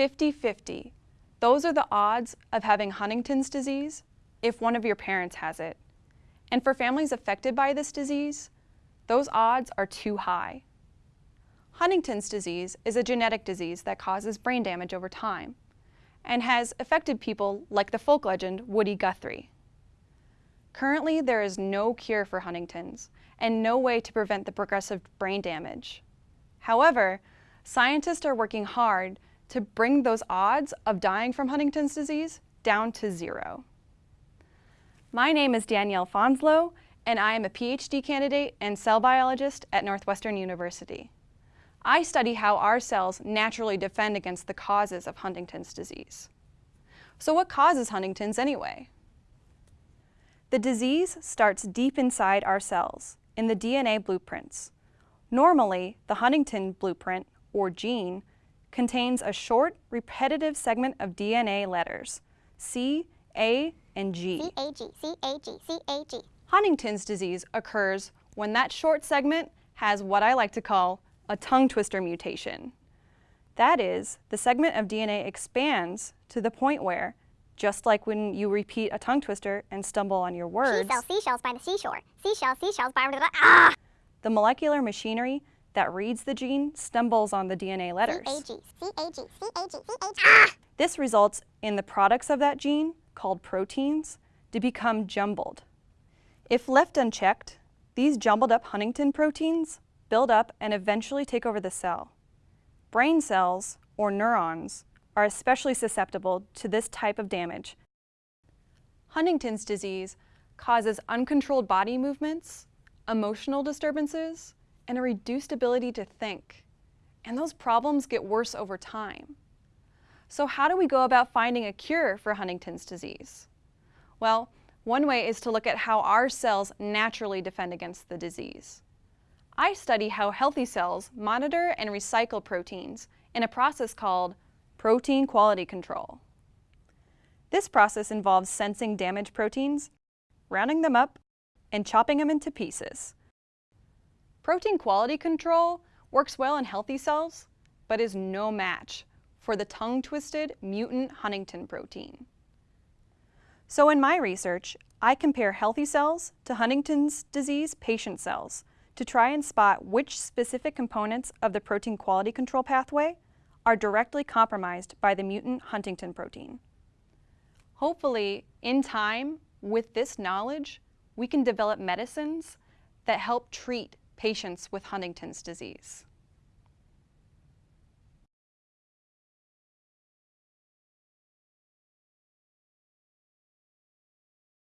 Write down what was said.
50-50. Those are the odds of having Huntington's disease if one of your parents has it. And for families affected by this disease, those odds are too high. Huntington's disease is a genetic disease that causes brain damage over time and has affected people like the folk legend Woody Guthrie. Currently, there is no cure for Huntington's and no way to prevent the progressive brain damage. However, scientists are working hard to bring those odds of dying from Huntington's disease down to zero. My name is Danielle Fonslow, and I am a PhD candidate and cell biologist at Northwestern University. I study how our cells naturally defend against the causes of Huntington's disease. So what causes Huntington's anyway? The disease starts deep inside our cells, in the DNA blueprints. Normally, the Huntingtin blueprint, or gene, contains a short, repetitive segment of DNA letters, C, A, and G. C-A-G, C-A-G, C-A-G. Huntington's disease occurs when that short segment has what I like to call a tongue twister mutation. That is, the segment of DNA expands to the point where, just like when you repeat a tongue twister and stumble on your words, She sells seashells by the seashore. Seashells, seashells by the ah! the molecular machinery that reads the gene stumbles on the DNA letters. C-A-G, C-A-G, C-A-G, C-A-G. Ah! This results in the products of that gene, called proteins, to become jumbled. If left unchecked, these jumbled up Huntingtin proteins build up and eventually take over the cell. Brain cells, or neurons, are especially susceptible to this type of damage. Huntington's disease causes uncontrolled body movements, emotional disturbances, and a reduced ability to think. And those problems get worse over time. So how do we go about finding a cure for Huntington's disease? Well, one way is to look at how our cells naturally defend against the disease. I study how healthy cells monitor and recycle proteins in a process called protein quality control. This process involves sensing damaged proteins, rounding them up, and chopping them into pieces. Protein quality control works well in healthy cells, but is no match for the tongue-twisted mutant Huntingtin protein. So in my research, I compare healthy cells to Huntington's disease patient cells to try and spot which specific components of the protein quality control pathway are directly compromised by the mutant Huntingtin protein. Hopefully, in time, with this knowledge, we can develop medicines that help treat patients with Huntington's disease.